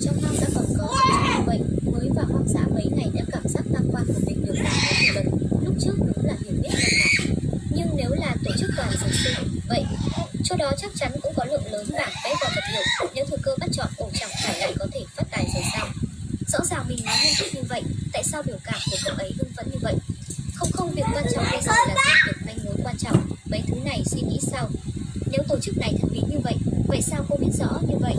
trong hoang đã còn có trong bệnh. Mới vào hoang dã mấy ngày đã cảm giác tăng quan của mình được đạt đến hiệu lần. lúc trước đúng là hiểu biết mệt mỏi. Nhưng nếu là tổ chức đoàn dược sư vậy chỗ đó chắc chắn cũng có lượng lớn bảng vẽ và vật liệu. Nếu thừa cơ bắt chọn, ổ chẳng phải lại có thể phát tài rồi sao rõ ràng mình nói nghiêm túc như vậy, tại sao biểu cảm của cậu ấy hưng phấn như vậy? Không không, việc quan trọng bây giờ là xác định manh mối quan trọng. Mấy thứ này suy nghĩ sao nếu tổ chức này thật bí như vậy vậy sao cô biết rõ như vậy?